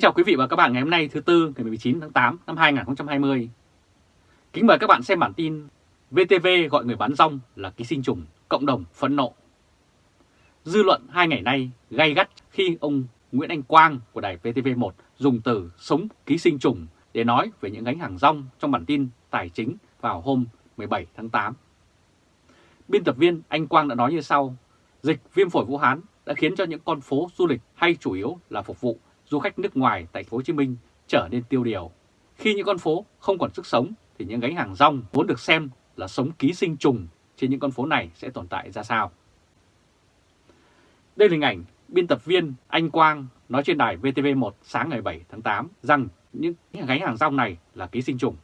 Kính chào quý vị và các bạn ngày hôm nay thứ Tư ngày 19 tháng 8 năm 2020. Kính mời các bạn xem bản tin VTV gọi người bán rong là ký sinh trùng, cộng đồng phẫn nộ. Dư luận hai ngày nay gay gắt khi ông Nguyễn Anh Quang của đài VTV1 dùng từ sống ký sinh trùng để nói về những gánh hàng rong trong bản tin tài chính vào hôm 17 tháng 8. Biên tập viên Anh Quang đã nói như sau, dịch viêm phổi Vũ Hán đã khiến cho những con phố du lịch hay chủ yếu là phục vụ du khách nước ngoài tại thành phố Hồ Chí Minh trở nên tiêu điều. Khi những con phố không còn sức sống thì những gánh hàng rong vốn được xem là sống ký sinh trùng trên những con phố này sẽ tồn tại ra sao. Đây là hình ảnh biên tập viên Anh Quang nói trên đài VTV1 sáng ngày 7 tháng 8 rằng những gánh hàng rong này là ký sinh trùng.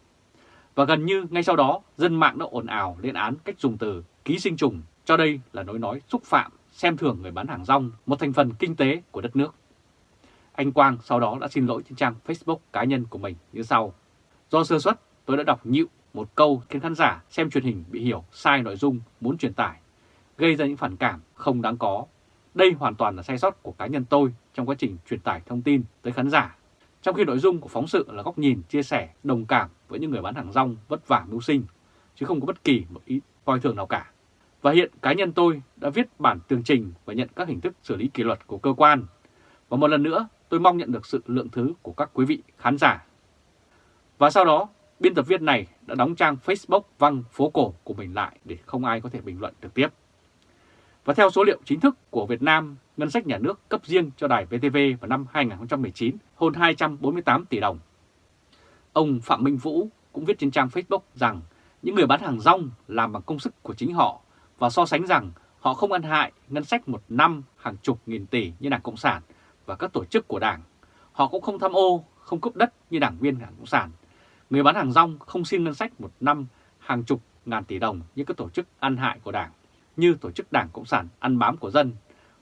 Và gần như ngay sau đó, dân mạng đã ồn ào lên án cách dùng từ ký sinh trùng cho đây là nói nói xúc phạm, xem thường người bán hàng rong, một thành phần kinh tế của đất nước. Anh Quang sau đó đã xin lỗi trên trang Facebook cá nhân của mình như sau. Do sơ suất, tôi đã đọc nhịu một câu khiến khán giả xem truyền hình bị hiểu sai nội dung muốn truyền tải, gây ra những phản cảm không đáng có. Đây hoàn toàn là sai sót của cá nhân tôi trong quá trình truyền tải thông tin tới khán giả. Trong khi nội dung của phóng sự là góc nhìn, chia sẻ, đồng cảm với những người bán hàng rong vất vả mưu sinh, chứ không có bất kỳ một ý coi thường nào cả. Và hiện cá nhân tôi đã viết bản tường trình và nhận các hình thức xử lý kỷ luật của cơ quan. Và một lần nữa, tôi mong nhận được sự lượng thứ của các quý vị khán giả. Và sau đó, biên tập viên này đã đóng trang Facebook văng phố cổ của mình lại để không ai có thể bình luận trực tiếp. Và theo số liệu chính thức của Việt Nam, ngân sách nhà nước cấp riêng cho đài VTV vào năm 2019 hơn 248 tỷ đồng. Ông Phạm Minh Vũ cũng viết trên trang Facebook rằng những người bán hàng rong làm bằng công sức của chính họ và so sánh rằng họ không ăn hại ngân sách một năm hàng chục nghìn tỷ như Đảng Cộng sản và các tổ chức của Đảng. Họ cũng không tham ô, không cướp đất như đảng viên Đảng Cộng sản. Người bán hàng rong không xin ngân sách một năm hàng chục ngàn tỷ đồng như các tổ chức ăn hại của Đảng, như tổ chức Đảng Cộng sản ăn bám của dân.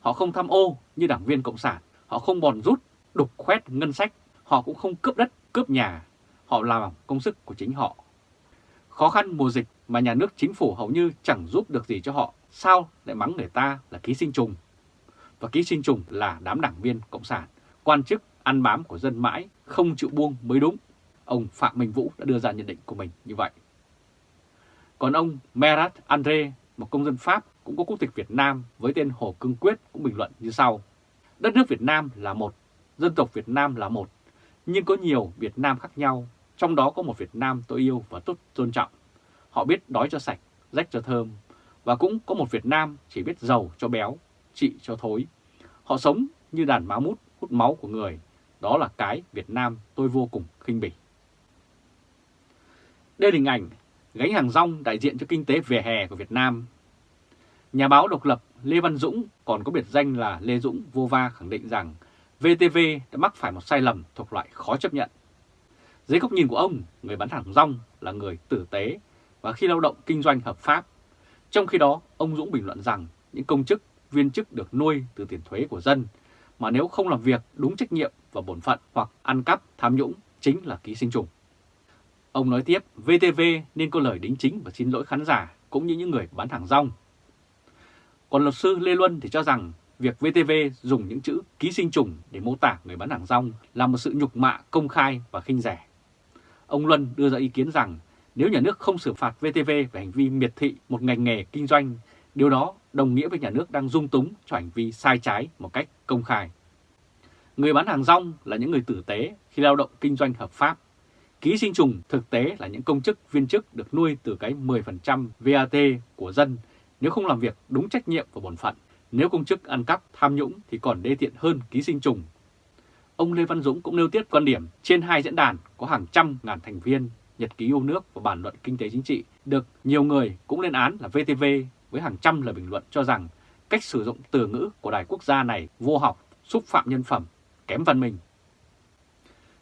Họ không tham ô như đảng viên Cộng sản, họ không bòn rút, đục khoét ngân sách, họ cũng không cướp đất, cướp nhà. Họ làm công sức của chính họ. Khó khăn mùa dịch mà nhà nước chính phủ hầu như chẳng giúp được gì cho họ, sao lại mắng người ta là ký sinh trùng? Và ký sinh trùng là đám đảng viên Cộng sản, quan chức ăn bám của dân mãi, không chịu buông mới đúng. Ông Phạm Minh Vũ đã đưa ra nhận định của mình như vậy. Còn ông Merat Andre, một công dân Pháp cũng có quốc tịch Việt Nam với tên Hồ Cương Quyết cũng bình luận như sau. Đất nước Việt Nam là một, dân tộc Việt Nam là một, nhưng có nhiều Việt Nam khác nhau, trong đó có một Việt Nam tôi yêu và tốt tôn trọng. Họ biết đói cho sạch, rách cho thơm, và cũng có một Việt Nam chỉ biết giàu cho béo, trị cho thối. Họ sống như đàn má mút hút máu của người. Đó là cái Việt Nam tôi vô cùng khinh bỉ. Đây là hình ảnh gánh hàng rong đại diện cho kinh tế vỉa hè của Việt Nam. Nhà báo độc lập Lê Văn Dũng còn có biệt danh là Lê Dũng vô va khẳng định rằng VTV đã mắc phải một sai lầm thuộc loại khó chấp nhận. Dưới góc nhìn của ông, người bán hàng rong là người tử tế và khi lao động kinh doanh hợp pháp. Trong khi đó, ông Dũng bình luận rằng những công chức viên chức được nuôi từ tiền thuế của dân, mà nếu không làm việc đúng trách nhiệm và bổn phận hoặc ăn cắp, tham nhũng chính là ký sinh trùng. Ông nói tiếp, VTV nên có lời đính chính và xin lỗi khán giả cũng như những người bán hàng rong. Còn luật sư Lê Luân thì cho rằng việc VTV dùng những chữ ký sinh trùng để mô tả người bán hàng rong là một sự nhục mạ công khai và khinh rẻ. Ông Luân đưa ra ý kiến rằng nếu nhà nước không xử phạt VTV về hành vi miệt thị một ngành nghề kinh doanh, điều đó đồng nghĩa với nhà nước đang dung túng cho hành vi sai trái một cách công khai. Người bán hàng rong là những người tử tế khi lao động kinh doanh hợp pháp. Ký sinh trùng thực tế là những công chức viên chức được nuôi từ cái 10% VAT của dân nếu không làm việc đúng trách nhiệm và bổn phận. Nếu công chức ăn cắp, tham nhũng thì còn đê tiện hơn ký sinh trùng. Ông Lê Văn Dũng cũng nêu tiết quan điểm trên hai diễn đàn có hàng trăm ngàn thành viên Nhật ký yêu nước và bản luận kinh tế chính trị được nhiều người cũng lên án là VTV với hàng trăm lời bình luận cho rằng cách sử dụng từ ngữ của đài quốc gia này vô học, xúc phạm nhân phẩm, kém văn minh.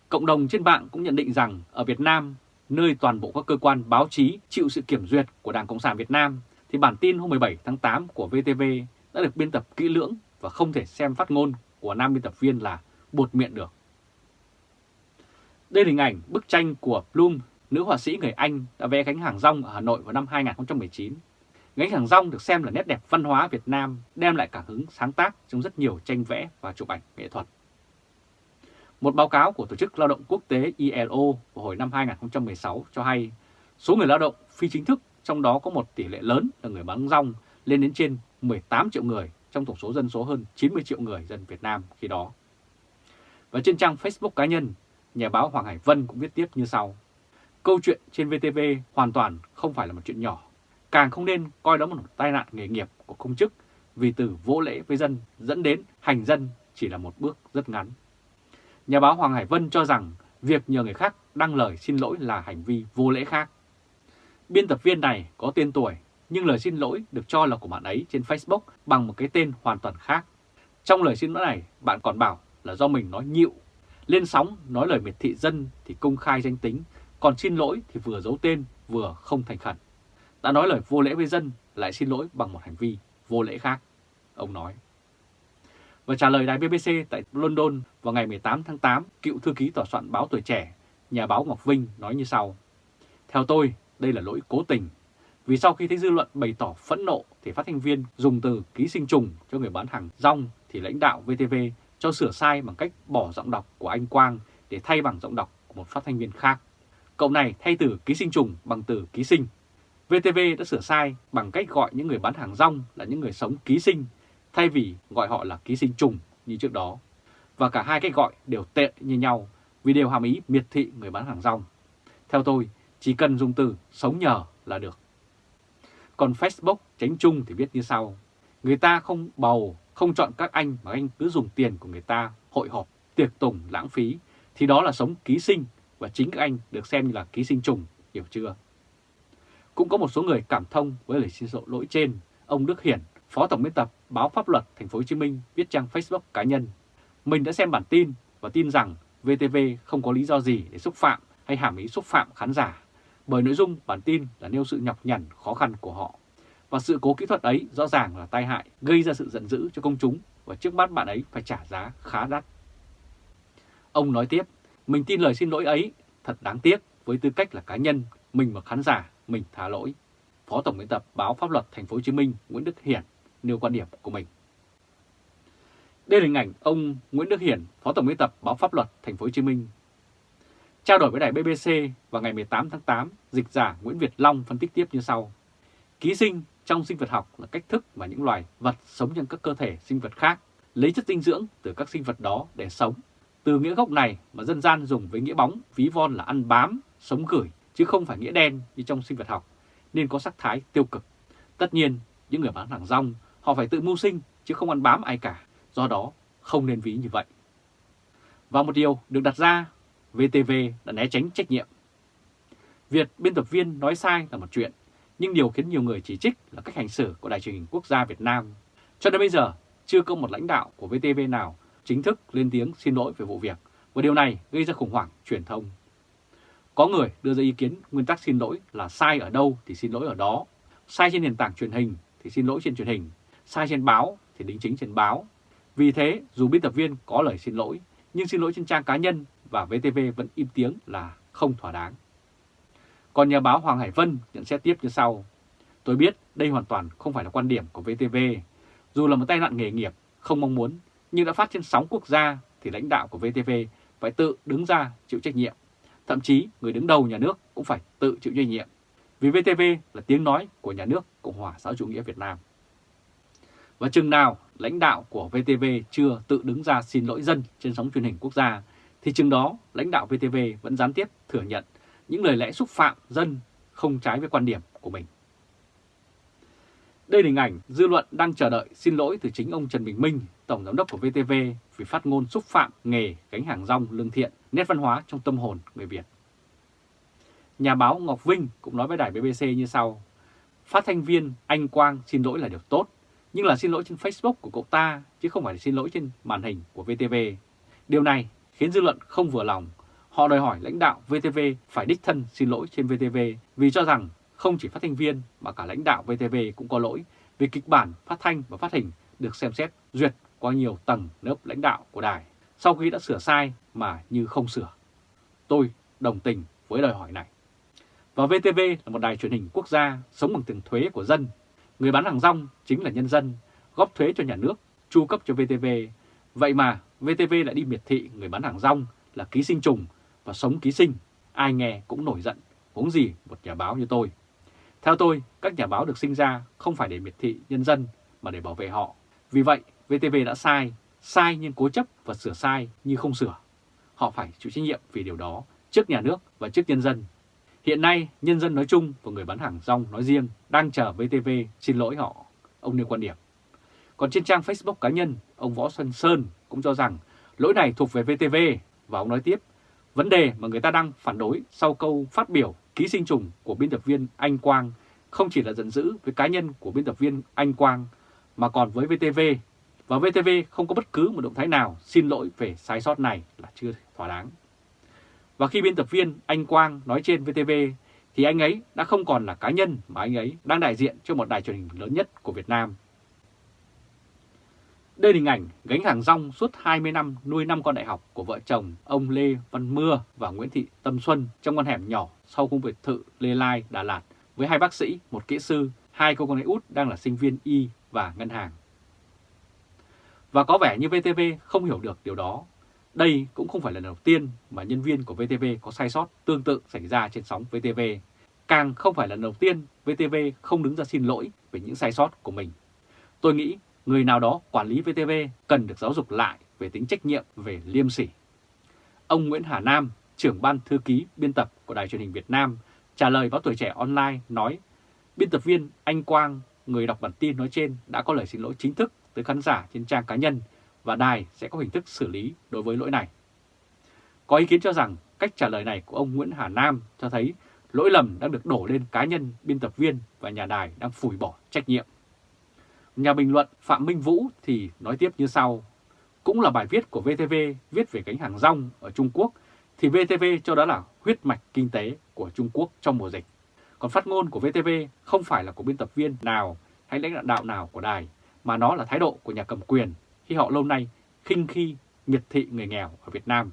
Cộng đồng trên mạng cũng nhận định rằng ở Việt Nam, nơi toàn bộ các cơ quan báo chí chịu sự kiểm duyệt của Đảng Cộng sản Việt Nam, thì bản tin hôm 17 tháng 8 của VTV đã được biên tập kỹ lưỡng và không thể xem phát ngôn của nam biên tập viên là buột miệng được. Đây là hình ảnh bức tranh của Bloom, nữ họa sĩ người Anh đã vẽ cánh hàng rong ở Hà Nội vào năm 2019 Gánh hàng rong được xem là nét đẹp văn hóa Việt Nam, đem lại cảm hứng sáng tác trong rất nhiều tranh vẽ và chụp ảnh nghệ thuật. Một báo cáo của Tổ chức Lao động Quốc tế ILO vào hồi năm 2016 cho hay số người lao động phi chính thức trong đó có một tỷ lệ lớn là người bán rong lên đến trên 18 triệu người trong tổng số dân số hơn 90 triệu người dân Việt Nam khi đó. Và trên trang Facebook cá nhân, nhà báo Hoàng Hải Vân cũng viết tiếp như sau. Câu chuyện trên VTV hoàn toàn không phải là một chuyện nhỏ, càng không nên coi đó một tai nạn nghề nghiệp của công chức vì từ vô lễ với dân dẫn đến hành dân chỉ là một bước rất ngắn. Nhà báo Hoàng Hải Vân cho rằng việc nhờ người khác đăng lời xin lỗi là hành vi vô lễ khác. Biên tập viên này có tên tuổi nhưng lời xin lỗi được cho là của bạn ấy trên Facebook bằng một cái tên hoàn toàn khác. Trong lời xin lỗi này, bạn còn bảo là do mình nói nhịu. Lên sóng nói lời miệt thị dân thì công khai danh tính, còn xin lỗi thì vừa giấu tên vừa không thành khẩn. Đã nói lời vô lễ với dân lại xin lỗi bằng một hành vi vô lễ khác, ông nói. Và trả lời đài BBC tại London vào ngày 18 tháng 8, cựu thư ký tòa soạn báo Tuổi Trẻ, nhà báo Ngọc Vinh nói như sau. Theo tôi, đây là lỗi cố tình. Vì sau khi thấy dư luận bày tỏ phẫn nộ thì phát thanh viên dùng từ ký sinh trùng cho người bán hàng rong thì lãnh đạo VTV cho sửa sai bằng cách bỏ giọng đọc của anh Quang để thay bằng giọng đọc của một phát thanh viên khác. Cậu này thay từ ký sinh trùng bằng từ ký sinh. VTV đã sửa sai bằng cách gọi những người bán hàng rong là những người sống ký sinh thay vì gọi họ là ký sinh trùng như trước đó. Và cả hai cách gọi đều tệ như nhau vì đều hàm ý miệt thị người bán hàng rong. Theo tôi, chỉ cần dùng từ sống nhờ là được. Còn Facebook tránh chung thì viết như sau. Người ta không bầu, không chọn các anh mà anh cứ dùng tiền của người ta hội họp, tiệc tùng, lãng phí. Thì đó là sống ký sinh và chính các anh được xem như là ký sinh trùng, hiểu chưa? Cũng có một số người cảm thông với lời xin lỗi trên. Ông Đức Hiển, Phó Tổng biên tập báo Pháp luật Thành phố Hồ Chí Minh viết trang Facebook cá nhân. Mình đã xem bản tin và tin rằng VTV không có lý do gì để xúc phạm hay hàm ý xúc phạm khán giả bởi nội dung bản tin là nêu sự nhọc nhằn khó khăn của họ. Và sự cố kỹ thuật ấy rõ ràng là tai hại, gây ra sự giận dữ cho công chúng và trước mắt bạn ấy phải trả giá khá đắt. Ông nói tiếp, mình tin lời xin lỗi ấy thật đáng tiếc với tư cách là cá nhân, mình và khán giả, mình thả lỗi. Phó Tổng biên tập báo Pháp luật Thành phố Hồ Chí Minh Nguyễn Đức Hiển nêu quan điểm của mình. Đây là hình ảnh ông Nguyễn Đức Hiển, Phó Tổng biên tập báo Pháp luật Thành phố Hồ Chí Minh Trao đổi với đài BBC vào ngày 18 tháng 8, dịch giả Nguyễn Việt Long phân tích tiếp như sau. Ký sinh trong sinh vật học là cách thức mà những loài vật sống trong các cơ thể sinh vật khác lấy chất dinh dưỡng từ các sinh vật đó để sống. Từ nghĩa gốc này mà dân gian dùng với nghĩa bóng ví von là ăn bám, sống gửi, chứ không phải nghĩa đen như trong sinh vật học, nên có sắc thái tiêu cực. Tất nhiên, những người bán hàng rong, họ phải tự mưu sinh chứ không ăn bám ai cả, do đó không nên ví như vậy. Và một điều được đặt ra VTV đã né tránh trách nhiệm. Việc biên tập viên nói sai là một chuyện, nhưng điều khiến nhiều người chỉ trích là cách hành xử của Đài truyền hình quốc gia Việt Nam. Cho đến bây giờ, chưa có một lãnh đạo của VTV nào chính thức lên tiếng xin lỗi về vụ việc, và điều này gây ra khủng hoảng truyền thông. Có người đưa ra ý kiến nguyên tắc xin lỗi là sai ở đâu thì xin lỗi ở đó, sai trên nền tảng truyền hình thì xin lỗi trên truyền hình, sai trên báo thì đính chính trên báo. Vì thế, dù biên tập viên có lời xin lỗi, nhưng xin lỗi trên trang cá nhân và VTV vẫn im tiếng là không thỏa đáng. Còn nhà báo Hoàng Hải Vân nhận xét tiếp như sau. Tôi biết đây hoàn toàn không phải là quan điểm của VTV. Dù là một tai nạn nghề nghiệp không mong muốn, nhưng đã phát trên sóng quốc gia thì lãnh đạo của VTV phải tự đứng ra chịu trách nhiệm. Thậm chí người đứng đầu nhà nước cũng phải tự chịu trách nhiệm. Vì VTV là tiếng nói của nhà nước Cộng hòa xã chủ nghĩa Việt Nam. Và chừng nào lãnh đạo của VTV chưa tự đứng ra xin lỗi dân trên sóng truyền hình quốc gia thì chừng đó lãnh đạo VTV vẫn gián tiếp thừa nhận những lời lẽ xúc phạm dân không trái với quan điểm của mình. Đây là hình ảnh dư luận đang chờ đợi xin lỗi từ chính ông Trần Bình Minh, Tổng Giám đốc của VTV vì phát ngôn xúc phạm nghề gánh hàng rong lương thiện, nét văn hóa trong tâm hồn người Việt. Nhà báo Ngọc Vinh cũng nói với đài BBC như sau. Phát thanh viên Anh Quang xin lỗi là điều tốt, nhưng là xin lỗi trên Facebook của cậu ta chứ không phải xin lỗi trên màn hình của VTV. Điều này khiến dư luận không vừa lòng. Họ đòi hỏi lãnh đạo VTV phải đích thân xin lỗi trên VTV vì cho rằng không chỉ phát thanh viên mà cả lãnh đạo VTV cũng có lỗi vì kịch bản phát thanh và phát hình được xem xét duyệt qua nhiều tầng lớp lãnh đạo của đài sau khi đã sửa sai mà như không sửa. Tôi đồng tình với đòi hỏi này. Và VTV là một đài truyền hình quốc gia sống bằng tiền thuế của dân. Người bán hàng rong chính là nhân dân, góp thuế cho nhà nước, chu cấp cho VTV. Vậy mà VTV lại đi miệt thị người bán hàng rong là ký sinh trùng và sống ký sinh, ai nghe cũng nổi giận, huống gì một nhà báo như tôi. Theo tôi, các nhà báo được sinh ra không phải để miệt thị nhân dân mà để bảo vệ họ. Vì vậy, VTV đã sai, sai nhưng cố chấp và sửa sai như không sửa. Họ phải chịu trách nhiệm vì điều đó trước nhà nước và trước nhân dân. Hiện nay, nhân dân nói chung và người bán hàng rong nói riêng đang chờ VTV xin lỗi họ, ông nêu quan điểm. Còn trên trang Facebook cá nhân, ông Võ Xuân Sơn cũng cho rằng lỗi này thuộc về VTV và ông nói tiếp, vấn đề mà người ta đang phản đối sau câu phát biểu ký sinh trùng của biên tập viên Anh Quang không chỉ là giận dữ với cá nhân của biên tập viên Anh Quang mà còn với VTV và VTV không có bất cứ một động thái nào xin lỗi về sai sót này là chưa thỏa đáng. Và khi biên tập viên Anh Quang nói trên VTV thì anh ấy đã không còn là cá nhân mà anh ấy đang đại diện cho một đài truyền hình lớn nhất của Việt Nam. Đây là hình ảnh gánh hàng rong suốt 20 năm nuôi năm con đại học của vợ chồng ông Lê Văn Mưa và Nguyễn Thị Tâm Xuân trong con hẻm nhỏ sau khu biệt thự Lê Lai, Đà Lạt với hai bác sĩ, một kỹ sư, hai cô con gái út đang là sinh viên y và ngân hàng. Và có vẻ như VTV không hiểu được điều đó. Đây cũng không phải là lần đầu tiên mà nhân viên của VTV có sai sót tương tự xảy ra trên sóng VTV. Càng không phải là lần đầu tiên VTV không đứng ra xin lỗi về những sai sót của mình. Tôi nghĩ người nào đó quản lý VTV cần được giáo dục lại về tính trách nhiệm về liêm sỉ. Ông Nguyễn Hà Nam, trưởng ban thư ký biên tập của Đài truyền hình Việt Nam, trả lời báo tuổi trẻ online nói biên tập viên Anh Quang, người đọc bản tin nói trên đã có lời xin lỗi chính thức tới khán giả trên trang cá nhân và đài sẽ có hình thức xử lý đối với lỗi này. Có ý kiến cho rằng cách trả lời này của ông Nguyễn Hà Nam cho thấy lỗi lầm đang được đổ lên cá nhân, biên tập viên và nhà đài đang phủi bỏ trách nhiệm. Nhà bình luận Phạm Minh Vũ thì nói tiếp như sau. Cũng là bài viết của VTV viết về cánh hàng rong ở Trung Quốc thì VTV cho đó là huyết mạch kinh tế của Trung Quốc trong mùa dịch. Còn phát ngôn của VTV không phải là của biên tập viên nào hay lãnh đạo nào của đài, mà nó là thái độ của nhà cầm quyền khi họ lâu nay khinh khi miệt thị người nghèo ở Việt Nam.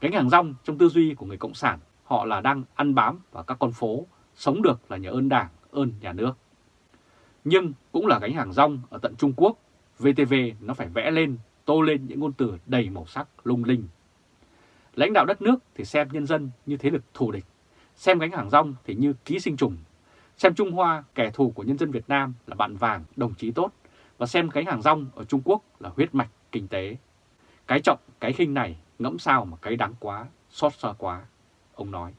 Cánh hàng rong trong tư duy của người Cộng sản, họ là đang ăn bám vào các con phố, sống được là nhờ ơn đảng, ơn nhà nước. Nhưng cũng là gánh hàng rong ở tận Trung Quốc, VTV nó phải vẽ lên, tô lên những ngôn từ đầy màu sắc lung linh. Lãnh đạo đất nước thì xem nhân dân như thế lực thù địch, xem gánh hàng rong thì như ký sinh trùng, xem Trung Hoa kẻ thù của nhân dân Việt Nam là bạn vàng, đồng chí tốt, và xem cái hàng rong ở Trung Quốc là huyết mạch kinh tế. Cái trọng, cái khinh này ngẫm sao mà cái đáng quá, xót xa quá, ông nói.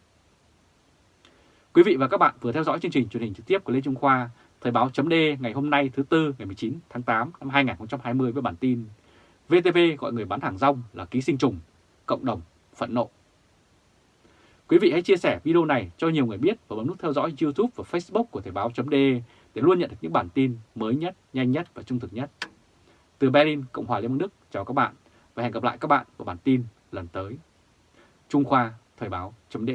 Quý vị và các bạn vừa theo dõi chương trình truyền hình trực tiếp của Lê Trung Khoa Thời báo chấm ngày hôm nay thứ Tư ngày 19 tháng 8 năm 2020 với bản tin VTV gọi người bán hàng rong là ký sinh trùng, cộng đồng phẫn nộ. Quý vị hãy chia sẻ video này cho nhiều người biết và bấm nút theo dõi YouTube và Facebook của Thời báo chấm để để luôn nhận được những bản tin mới nhất, nhanh nhất và trung thực nhất. Từ Berlin, Cộng hòa Liên bang Đức, chào các bạn và hẹn gặp lại các bạn vào bản tin lần tới. Trung Khoa, Thời báo chấm